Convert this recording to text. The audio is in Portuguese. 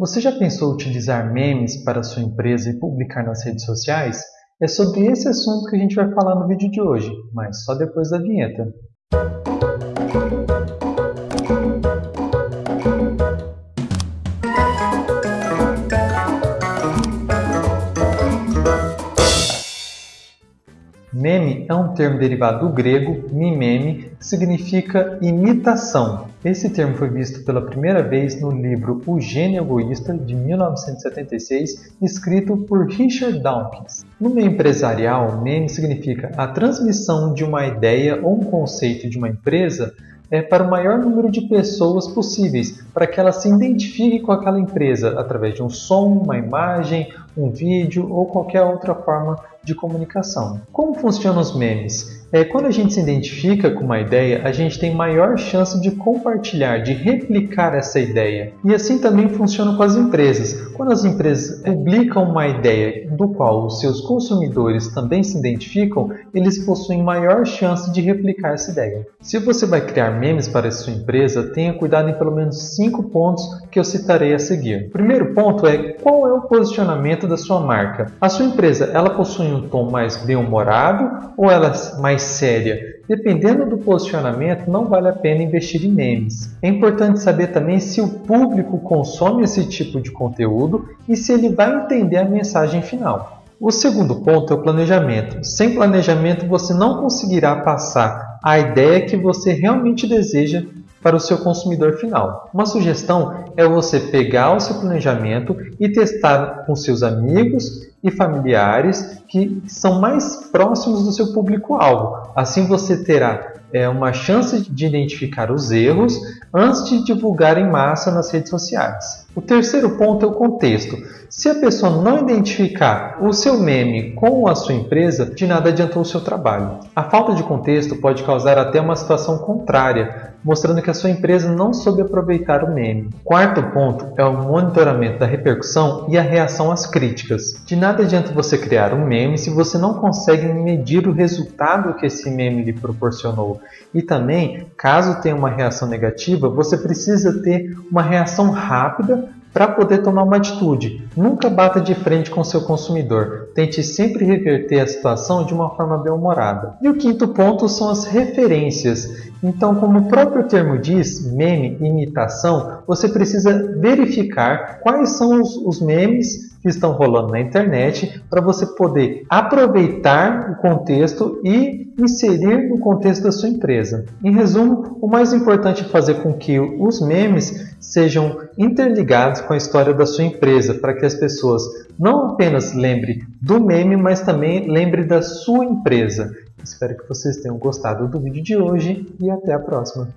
Você já pensou utilizar memes para sua empresa e publicar nas redes sociais? É sobre esse assunto que a gente vai falar no vídeo de hoje, mas só depois da vinheta. Meme é um termo derivado do grego mimeme, que significa imitação. Esse termo foi visto pela primeira vez no livro O Gênio Egoísta, de 1976, escrito por Richard Dawkins. No meio empresarial, meme significa a transmissão de uma ideia ou um conceito de uma empresa é, para o maior número de pessoas possíveis, para que ela se identifique com aquela empresa através de um som, uma imagem, um vídeo ou qualquer outra forma de comunicação. Como funcionam os memes? É, quando a gente se identifica com uma ideia, a gente tem maior chance de compartilhar, de replicar essa ideia. E assim também funciona com as empresas. Quando as empresas publicam uma ideia do qual os seus consumidores também se identificam, eles possuem maior chance de replicar essa ideia. Se você vai criar memes para a sua empresa, tenha cuidado em pelo menos cinco pontos que eu citarei a seguir. O primeiro ponto é qual é o posicionamento da sua marca. A sua empresa, ela possui um tom mais bem-humorado ou ela é mais séria? Dependendo do posicionamento, não vale a pena investir em memes. É importante saber também se o público consome esse tipo de conteúdo e se ele vai entender a mensagem final. O segundo ponto é o planejamento. Sem planejamento, você não conseguirá passar a ideia que você realmente deseja para o seu consumidor final. Uma sugestão é você pegar o seu planejamento e testar com seus amigos e familiares que são mais próximos do seu público-alvo. Assim você terá é, uma chance de identificar os erros antes de divulgar em massa nas redes sociais. O terceiro ponto é o contexto. Se a pessoa não identificar o seu meme com a sua empresa, de nada adiantou o seu trabalho. A falta de contexto pode causar até uma situação contrária, mostrando que a sua empresa não soube aproveitar o meme. Quarto ponto é o monitoramento da repercussão e a reação às críticas. De nada adianta você criar um meme se você não consegue medir o resultado que esse meme lhe proporcionou. E também, caso tenha uma reação negativa, você precisa ter uma reação rápida para poder tomar uma atitude. Nunca bata de frente com seu consumidor. Tente sempre reverter a situação de uma forma bem-humorada. E o quinto ponto são as referências. Então, como o próprio termo diz, meme, imitação, você precisa verificar quais são os, os memes que estão rolando na internet para você poder aproveitar o contexto e inserir no contexto da sua empresa. Em resumo, o mais importante é fazer com que os memes sejam interligados com a história da sua empresa, para que as pessoas não apenas lembrem do meme, mas também lembrem da sua empresa. Espero que vocês tenham gostado do vídeo de hoje e até a próxima.